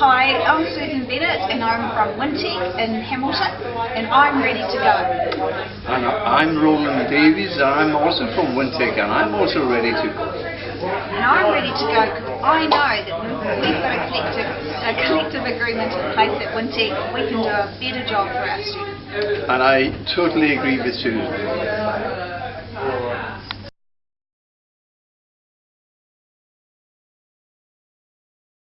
Hi, I'm Susan Bennett and I'm from Wintec in Hamilton and I'm ready to go. And I'm Roland Davies and I'm also from Wintec and I'm also ready to go. And I'm ready to go because I know that we've got a collective, a collective agreement in place at Wintec we can do a better job for our students. And I totally agree with Susan.